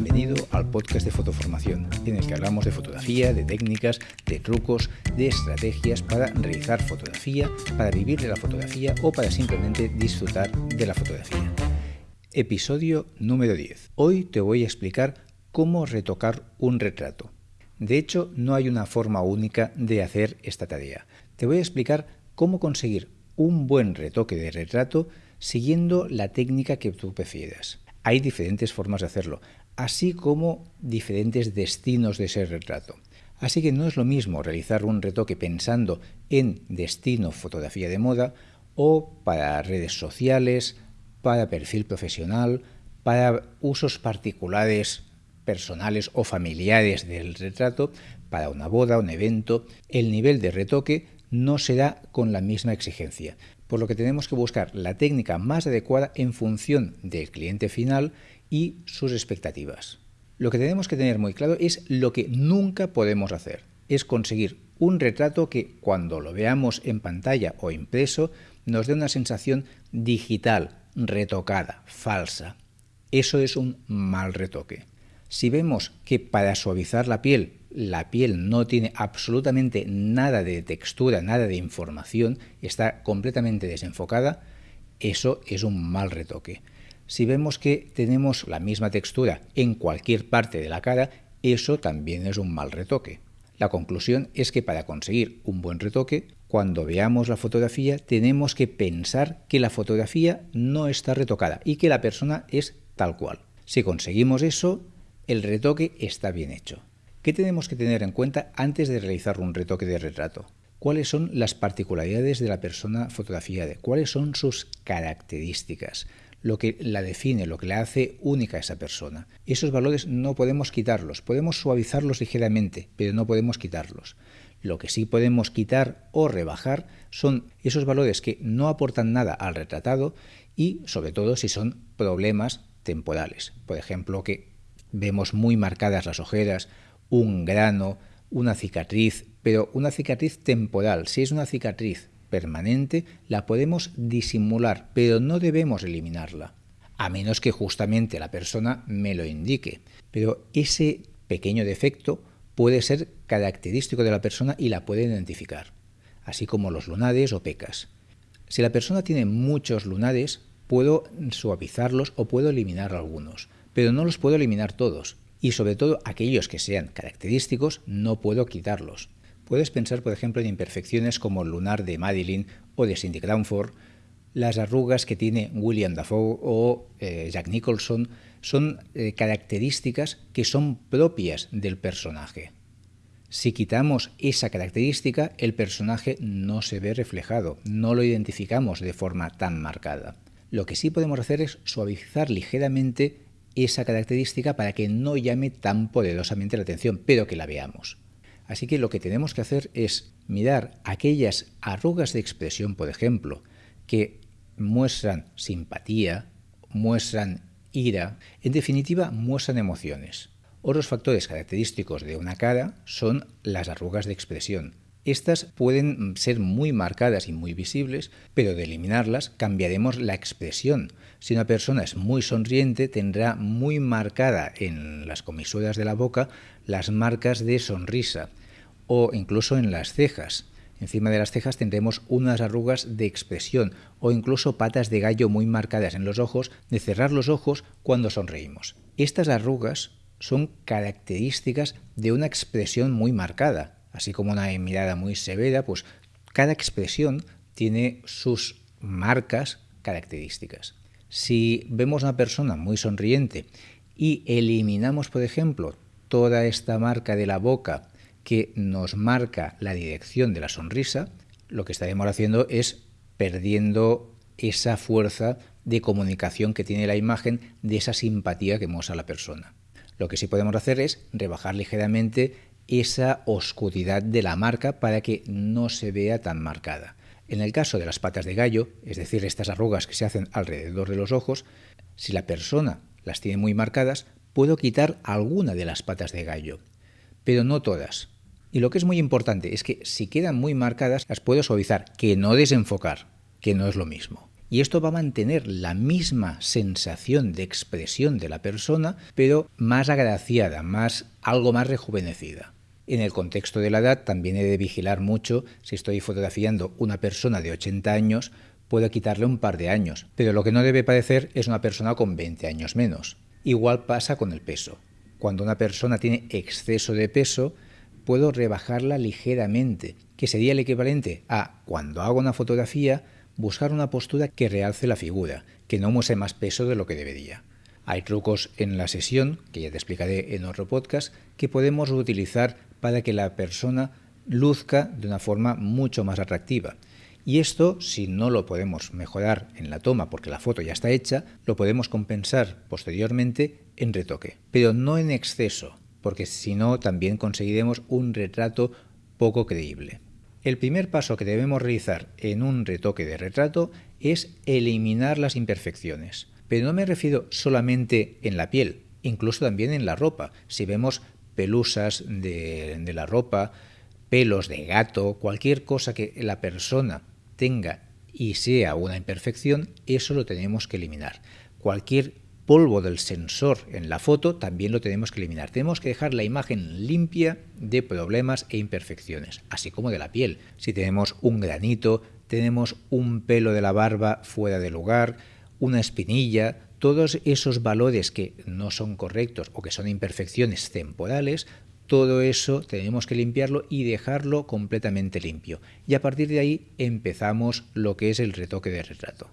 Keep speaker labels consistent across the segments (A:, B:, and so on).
A: Bienvenido al podcast de Fotoformación, en el que hablamos de fotografía, de técnicas, de trucos, de estrategias para realizar fotografía, para vivir de la fotografía o para simplemente disfrutar de la fotografía. Episodio número 10. Hoy te voy a explicar cómo retocar un retrato. De hecho, no hay una forma única de hacer esta tarea. Te voy a explicar cómo conseguir un buen retoque de retrato siguiendo la técnica que tú prefieras. Hay diferentes formas de hacerlo, así como diferentes destinos de ese retrato. Así que no es lo mismo realizar un retoque pensando en destino fotografía de moda o para redes sociales, para perfil profesional, para usos particulares personales o familiares del retrato, para una boda, un evento, el nivel de retoque no será con la misma exigencia, por lo que tenemos que buscar la técnica más adecuada en función del cliente final y sus expectativas. Lo que tenemos que tener muy claro es lo que nunca podemos hacer, es conseguir un retrato que cuando lo veamos en pantalla o impreso nos dé una sensación digital, retocada, falsa. Eso es un mal retoque. Si vemos que para suavizar la piel la piel no tiene absolutamente nada de textura, nada de información, está completamente desenfocada, eso es un mal retoque. Si vemos que tenemos la misma textura en cualquier parte de la cara, eso también es un mal retoque. La conclusión es que para conseguir un buen retoque, cuando veamos la fotografía tenemos que pensar que la fotografía no está retocada y que la persona es tal cual. Si conseguimos eso, el retoque está bien hecho. ¿Qué tenemos que tener en cuenta antes de realizar un retoque de retrato? ¿Cuáles son las particularidades de la persona fotografiada? ¿Cuáles son sus características? Lo que la define, lo que la hace única a esa persona. Esos valores no podemos quitarlos, podemos suavizarlos ligeramente, pero no podemos quitarlos. Lo que sí podemos quitar o rebajar son esos valores que no aportan nada al retratado y sobre todo si son problemas temporales. Por ejemplo, que vemos muy marcadas las ojeras un grano, una cicatriz, pero una cicatriz temporal. Si es una cicatriz permanente, la podemos disimular, pero no debemos eliminarla, a menos que justamente la persona me lo indique. Pero ese pequeño defecto puede ser característico de la persona y la puede identificar, así como los lunares o pecas. Si la persona tiene muchos lunares, puedo suavizarlos o puedo eliminar algunos, pero no los puedo eliminar todos y sobre todo aquellos que sean característicos no puedo quitarlos. Puedes pensar, por ejemplo, en imperfecciones como el lunar de Madeline o de Cindy Crawford, las arrugas que tiene William Dafoe o eh, Jack Nicholson son eh, características que son propias del personaje. Si quitamos esa característica, el personaje no se ve reflejado, no lo identificamos de forma tan marcada. Lo que sí podemos hacer es suavizar ligeramente esa característica para que no llame tan poderosamente la atención, pero que la veamos. Así que lo que tenemos que hacer es mirar aquellas arrugas de expresión, por ejemplo, que muestran simpatía, muestran ira, en definitiva muestran emociones. Otros factores característicos de una cara son las arrugas de expresión, estas pueden ser muy marcadas y muy visibles, pero de eliminarlas cambiaremos la expresión. Si una persona es muy sonriente, tendrá muy marcada en las comisuras de la boca las marcas de sonrisa o incluso en las cejas. Encima de las cejas tendremos unas arrugas de expresión o incluso patas de gallo muy marcadas en los ojos de cerrar los ojos cuando sonreímos. Estas arrugas son características de una expresión muy marcada, así como una mirada muy severa, pues cada expresión tiene sus marcas características. Si vemos a una persona muy sonriente y eliminamos, por ejemplo, toda esta marca de la boca que nos marca la dirección de la sonrisa, lo que estaremos haciendo es perdiendo esa fuerza de comunicación que tiene la imagen de esa simpatía que muestra la persona. Lo que sí podemos hacer es rebajar ligeramente esa oscuridad de la marca para que no se vea tan marcada. En el caso de las patas de gallo, es decir, estas arrugas que se hacen alrededor de los ojos, si la persona las tiene muy marcadas, puedo quitar alguna de las patas de gallo, pero no todas. Y lo que es muy importante es que si quedan muy marcadas, las puedo suavizar, que no desenfocar, que no es lo mismo. y esto va a mantener la misma sensación de expresión de la persona, pero más agraciada, más algo más rejuvenecida. En el contexto de la edad también he de vigilar mucho si estoy fotografiando una persona de 80 años, puedo quitarle un par de años, pero lo que no debe parecer es una persona con 20 años menos. Igual pasa con el peso. Cuando una persona tiene exceso de peso, puedo rebajarla ligeramente, que sería el equivalente a cuando hago una fotografía, buscar una postura que realce la figura, que no muestre más peso de lo que debería. Hay trucos en la sesión, que ya te explicaré en otro podcast, que podemos utilizar para que la persona luzca de una forma mucho más atractiva. Y esto, si no lo podemos mejorar en la toma porque la foto ya está hecha, lo podemos compensar posteriormente en retoque, pero no en exceso, porque si no también conseguiremos un retrato poco creíble. El primer paso que debemos realizar en un retoque de retrato es eliminar las imperfecciones. Pero no me refiero solamente en la piel, incluso también en la ropa. Si vemos pelusas de, la ropa, pelos de gato, cualquier cosa que la persona tenga y sea una imperfección, eso lo tenemos que eliminar. Cualquier polvo del sensor en la foto también lo tenemos que eliminar. Tenemos que dejar la imagen limpia de problemas e imperfecciones, así como de la piel. Si tenemos un granito, tenemos un pelo de la barba fuera de lugar, una espinilla, todos esos valores que no son correctos o que son imperfecciones temporales, todo eso tenemos que limpiarlo y dejarlo completamente limpio. Y a partir de ahí empezamos lo que es el retoque de retrato.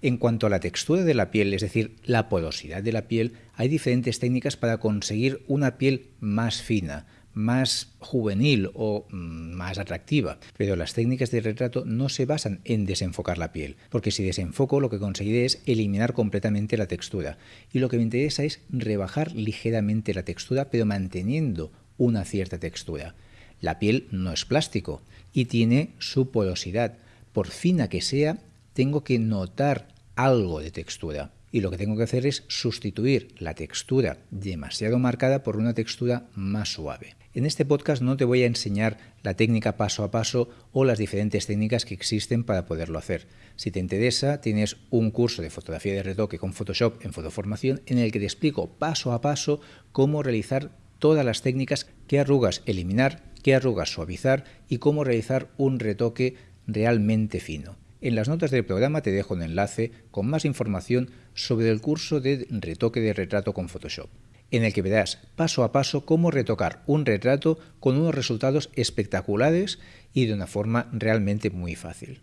A: En cuanto a la textura de la piel, es decir, la porosidad de la piel, hay diferentes técnicas para conseguir una piel más fina, más juvenil o mm, más atractiva. Pero las técnicas de retrato no se basan en desenfocar la piel, porque si desenfoco lo que conseguiré es eliminar completamente la textura. Y lo que me interesa es rebajar ligeramente la textura, pero manteniendo una cierta textura. La piel no es plástico y tiene su porosidad. Por fina que sea, tengo que notar algo de textura y lo que tengo que hacer es sustituir la textura demasiado marcada por una textura más suave. En este podcast no te voy a enseñar la técnica paso a paso o las diferentes técnicas que existen para poderlo hacer. Si te interesa, tienes un curso de fotografía de retoque con Photoshop en Fotoformación en el que te explico paso a paso cómo realizar todas las técnicas, qué arrugas eliminar, qué arrugas suavizar y cómo realizar un retoque realmente fino. En las notas del programa te dejo un enlace con más información sobre el curso de retoque de retrato con Photoshop, en el que verás paso a paso cómo retocar un retrato con unos resultados espectaculares y de una forma realmente muy fácil.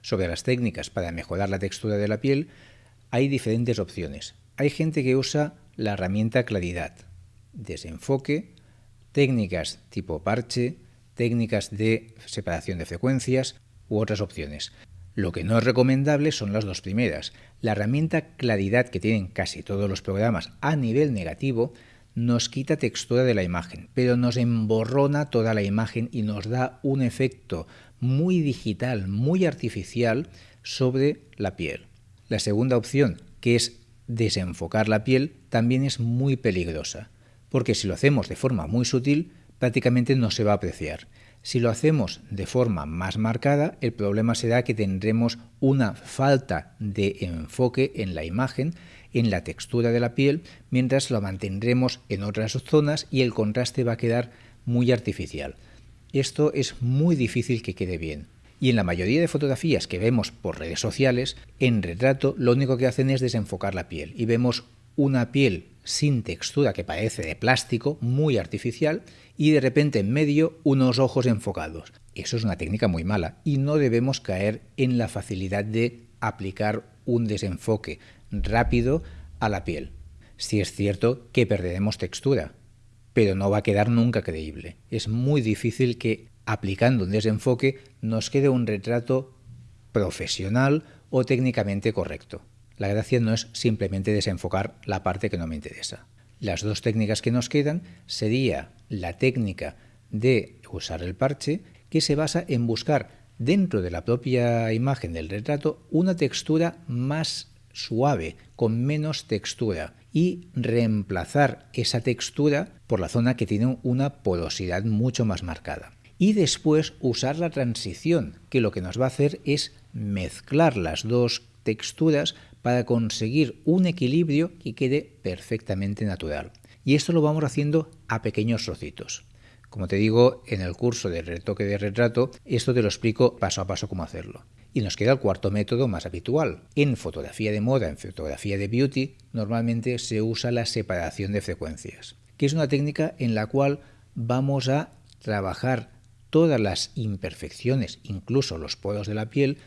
A: Sobre las técnicas para mejorar la textura de la piel, hay diferentes opciones. Hay gente que usa la herramienta claridad, desenfoque, técnicas tipo parche, técnicas de separación de frecuencias u otras opciones. Lo que no es recomendable son las dos primeras. La herramienta claridad que tienen casi todos los programas a nivel negativo nos quita textura de la imagen, pero nos emborrona toda la imagen y nos da un efecto muy digital, muy artificial sobre la piel. La segunda opción, que es desenfocar la piel, también es muy peligrosa, porque si lo hacemos de forma muy sutil, prácticamente no se va a apreciar. Si lo hacemos de forma más marcada, el problema será que tendremos una falta de enfoque en la imagen, en la textura de la piel, mientras lo mantendremos en otras zonas y el contraste va a quedar muy artificial. Esto es muy difícil que quede bien. Y en la mayoría de fotografías que vemos por redes sociales, en retrato lo único que hacen es desenfocar la piel y vemos una piel sin textura que parece de plástico, muy artificial, y de repente en medio unos ojos enfocados. Eso es una técnica muy mala y no debemos caer en la facilidad de aplicar un desenfoque rápido a la piel. Si es cierto que perderemos textura, pero no va a quedar nunca creíble. Es muy difícil que aplicando un desenfoque nos quede un retrato profesional o técnicamente correcto. La gracia no es simplemente desenfocar la parte que no me interesa. Las dos técnicas que nos quedan sería la técnica de usar el parche, que se basa en buscar dentro de la propia imagen del retrato una textura más suave, con menos textura, y reemplazar esa textura por la zona que tiene una porosidad mucho más marcada. Y después usar la transición, que lo que nos va a hacer es mezclar las dos texturas para conseguir un equilibrio que quede perfectamente natural. Y esto lo vamos haciendo a pequeños trocitos. Como te digo, en el curso de retoque de retrato, esto te lo explico paso a paso cómo hacerlo. Y nos queda el cuarto método más habitual. En fotografía de moda, en fotografía de beauty, normalmente se usa la separación de frecuencias, que es una técnica en la cual vamos a trabajar todas las imperfecciones, incluso los poros de la piel,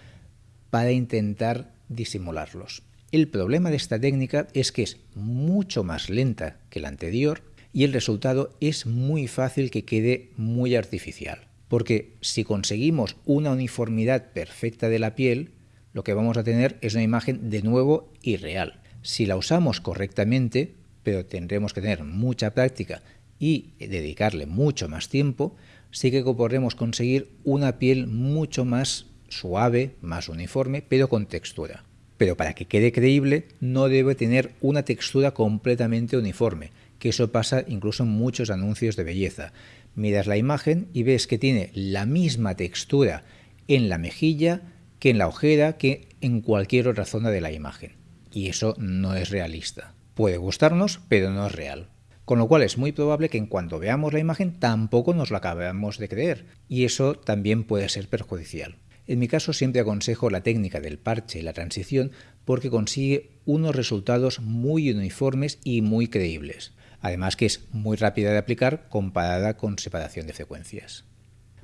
A: para intentar disimularlos. El problema de esta técnica es que es mucho más lenta que la anterior y el resultado es muy fácil que quede muy artificial. Porque si conseguimos una uniformidad perfecta de la piel, lo que vamos a tener es una imagen de nuevo irreal. Si la usamos correctamente, pero tendremos que tener mucha práctica y dedicarle mucho más tiempo, sí que podremos conseguir una piel mucho más suave, más uniforme, pero con textura. Pero para que quede creíble no debe tener una textura completamente uniforme, que eso pasa incluso en muchos anuncios de belleza. Miras la imagen y ves que tiene la misma textura en la mejilla que en la ojera, que en cualquier otra zona de la imagen. Y eso no es realista. Puede gustarnos, pero no es real. Con lo cual es muy probable que en cuanto veamos la imagen tampoco nos la acabemos de creer. Y eso también puede ser perjudicial. En mi caso siempre aconsejo la técnica del parche y la transición porque consigue unos resultados muy uniformes y muy creíbles además que es muy rápida de aplicar comparada con separación de frecuencias.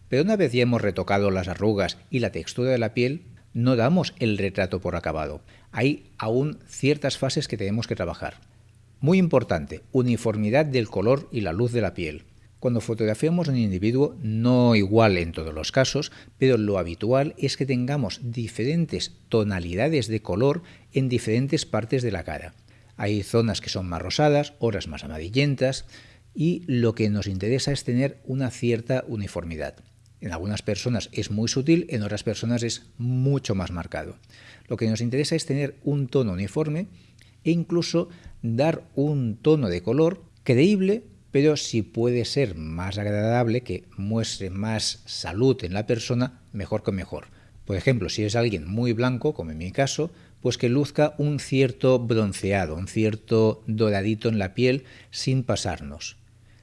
A: Pero una vez ya hemos retocado las arrugas y la textura de la piel, no damos el retrato por acabado. Hay aún ciertas fases que tenemos que trabajar. Muy importante, uniformidad del color y la luz de la piel. Cuando fotografiamos un individuo, no igual en todos los casos, pero lo habitual es que tengamos diferentes tonalidades de color en diferentes partes de la cara. Hay zonas que son más rosadas, otras más amarillentas y lo que nos interesa es tener una cierta uniformidad. En algunas personas es muy sutil, en otras personas es mucho más marcado. Lo que nos interesa es tener un tono uniforme e incluso dar un tono de color creíble, pero si puede ser más agradable, que muestre más salud en la persona, mejor que mejor. Por ejemplo, si es alguien muy blanco, como en mi caso, pues que luzca un cierto bronceado, un cierto doradito en la piel sin pasarnos.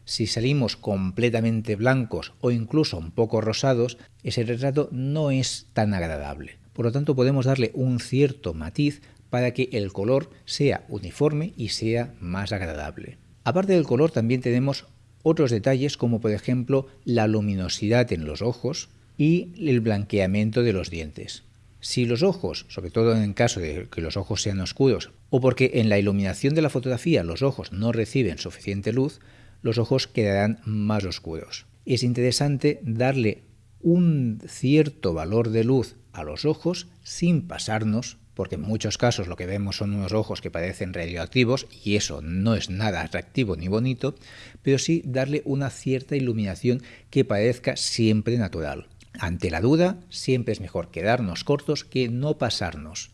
A: Si salimos completamente blancos o incluso un poco rosados, ese retrato no es tan agradable. Por lo tanto, podemos darle un cierto matiz para que el color sea uniforme y sea más agradable. Aparte del color, también tenemos otros detalles como por ejemplo la luminosidad en los ojos y el blanqueamiento de los dientes. Si los ojos, sobre todo en caso de que los ojos sean oscuros, o porque en la iluminación de la fotografía los ojos no reciben suficiente luz, los ojos quedarán más oscuros. Es interesante darle un cierto valor de luz a los ojos sin pasarnos, porque en muchos casos lo que vemos son unos ojos que parecen radioactivos y eso no es nada atractivo ni bonito, pero sí darle una cierta iluminación que parezca siempre natural. Ante la duda, siempre es mejor quedarnos cortos que no pasarnos.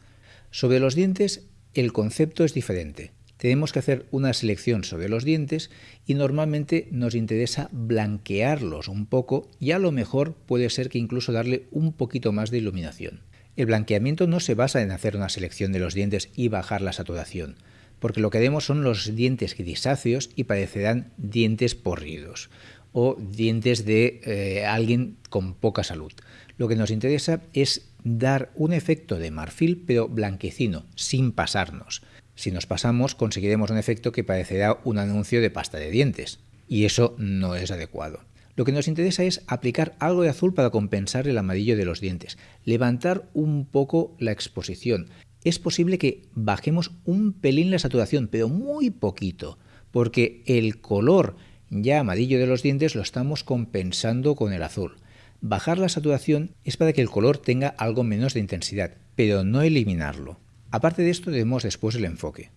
A: Sobre los dientes, el concepto es diferente. Tenemos que hacer una selección sobre los dientes y normalmente nos interesa blanquearlos un poco y a lo mejor puede ser que incluso darle un poquito más de iluminación. El blanqueamiento no se basa en hacer una selección de los dientes y bajar la saturación, porque lo que vemos son los dientes grisáceos y parecerán dientes porridos o dientes de eh, alguien con poca salud. Lo que nos interesa es dar un efecto de marfil pero blanquecino, sin pasarnos. Si nos pasamos conseguiremos un efecto que parecerá un anuncio de pasta de dientes, y eso no es adecuado. Lo que nos interesa es aplicar algo de azul para compensar el amarillo de los dientes, levantar un poco la exposición. Es posible que bajemos un pelín la saturación, pero muy poquito, porque el color ya amarillo de los dientes lo estamos compensando con el azul. Bajar la saturación es para que el color tenga algo menos de intensidad, pero no eliminarlo. Aparte de esto debemos después el enfoque.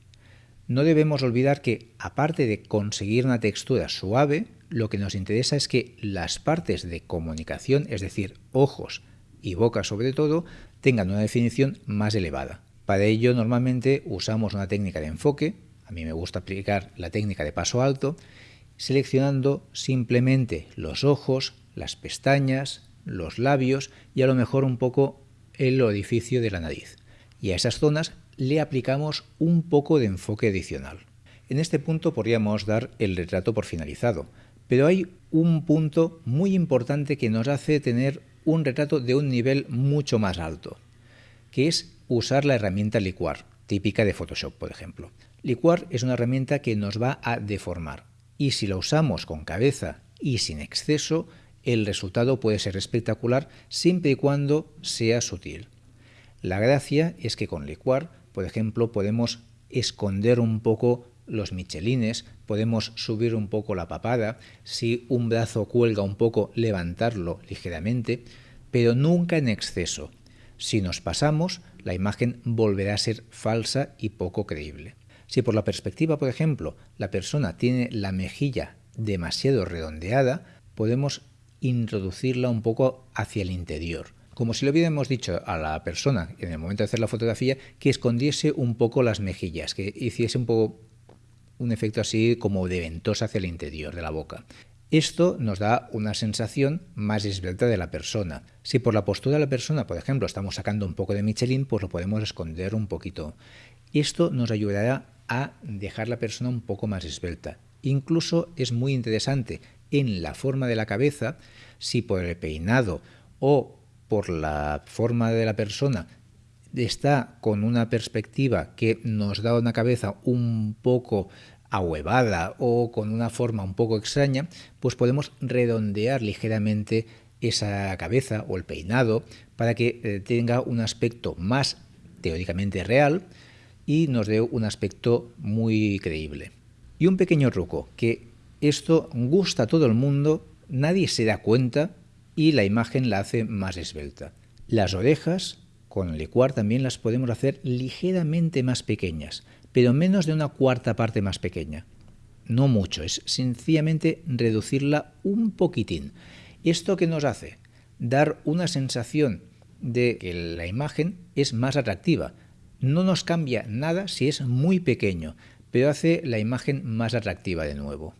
A: No debemos olvidar que, aparte de conseguir una textura suave, lo que nos interesa es que las partes de comunicación, es decir, ojos y boca sobre todo, tengan una definición más elevada. Para ello normalmente usamos una técnica de enfoque, a mí me gusta aplicar la técnica de paso alto, seleccionando simplemente los ojos, las pestañas, los labios y a lo mejor un poco el orificio de la nariz. y a esas zonas le aplicamos un poco de enfoque adicional. En este punto podríamos dar el retrato por finalizado, pero hay un punto muy importante que nos hace tener un retrato de un nivel mucho más alto, que es usar la herramienta licuar, típica de Photoshop, por ejemplo. Licuar es una herramienta que nos va a deformar y si la usamos con cabeza y sin exceso, el resultado puede ser espectacular siempre y cuando sea sutil. La gracia es que con licuar, por ejemplo, podemos esconder un poco los michelines, podemos subir un poco la papada, si un brazo cuelga un poco, levantarlo ligeramente, pero nunca en exceso. Si nos pasamos, la imagen volverá a ser falsa y poco creíble. Si por la perspectiva, por ejemplo, la persona tiene la mejilla demasiado redondeada, podemos introducirla un poco hacia el interior. Como si le hubiéramos dicho a la persona en el momento de hacer la fotografía que escondiese un poco las mejillas, que hiciese un poco un efecto así como de ventosa hacia el interior de la boca. Esto nos da una sensación más esbelta de la persona. Si por la postura de la persona, por ejemplo, estamos sacando un poco de Michelin, pues lo podemos esconder un poquito. Esto nos ayudará a dejar la persona un poco más esbelta. Incluso es muy interesante en la forma de la cabeza, si por el peinado o por la forma de la persona está con una perspectiva que nos da una cabeza un poco ahuevada o con una forma un poco extraña, pues podemos redondear ligeramente esa cabeza o el peinado para que eh, tenga un aspecto más teóricamente real y nos dé un aspecto muy creíble. Y un pequeño truco, que esto gusta a todo el mundo, nadie se da cuenta y la imagen la hace más esbelta. Las orejas con licuar también las podemos hacer ligeramente más pequeñas, pero menos de una cuarta parte más pequeña. No mucho, es sencillamente reducirla un poquitín. ¿Esto qué nos hace? Dar una sensación de que la imagen es más atractiva. No nos cambia nada si es muy pequeño, pero hace la imagen más atractiva de nuevo.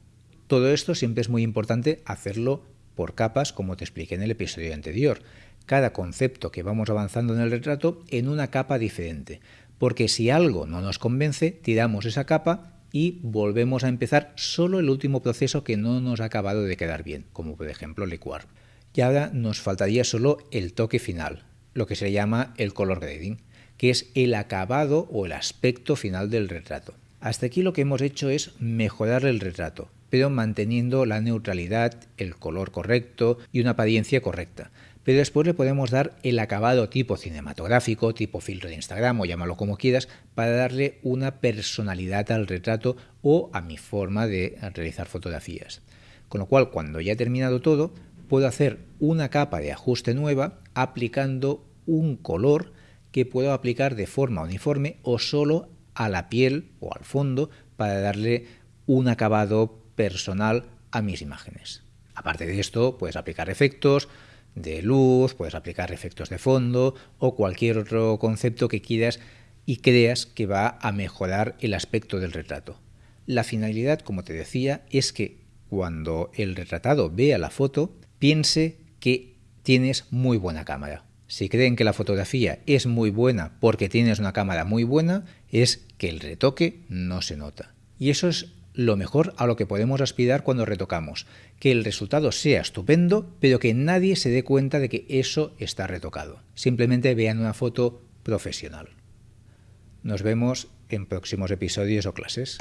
A: Todo esto siempre es muy importante hacerlo por capas, como te expliqué en el episodio anterior. Cada concepto que vamos avanzando en el retrato en una capa diferente. Porque si algo no nos convence, tiramos esa capa y volvemos a empezar solo el último proceso que no nos ha acabado de quedar bien, como por ejemplo licuar. Y ahora nos faltaría solo el toque final, lo que se llama el color grading, que es el acabado o el aspecto final del retrato. Hasta aquí lo que hemos hecho es mejorar el retrato, pero manteniendo la neutralidad, el color correcto y una apariencia correcta. Pero después le podemos dar el acabado tipo cinematográfico, tipo filtro de Instagram o llámalo como quieras, para darle una personalidad al retrato o a mi forma de realizar fotografías. Con lo cual, cuando ya he terminado todo, puedo hacer una capa de ajuste nueva aplicando un color que puedo aplicar de forma uniforme o solo a la piel o al fondo para darle un acabado personal a mis imágenes. Aparte de esto, puedes aplicar efectos de luz, puedes aplicar efectos de fondo o cualquier otro concepto que quieras y creas que va a mejorar el aspecto del retrato. La finalidad, como te decía, es que cuando el retratado vea la foto, piense que tienes muy buena cámara. Si creen que la fotografía es muy buena porque tienes una cámara muy buena, es que el retoque no se nota. Y eso es lo mejor a lo que podemos aspirar cuando retocamos, que el resultado sea estupendo, pero que nadie se dé cuenta de que eso está retocado. Simplemente vean una foto profesional. Nos vemos en próximos episodios o clases.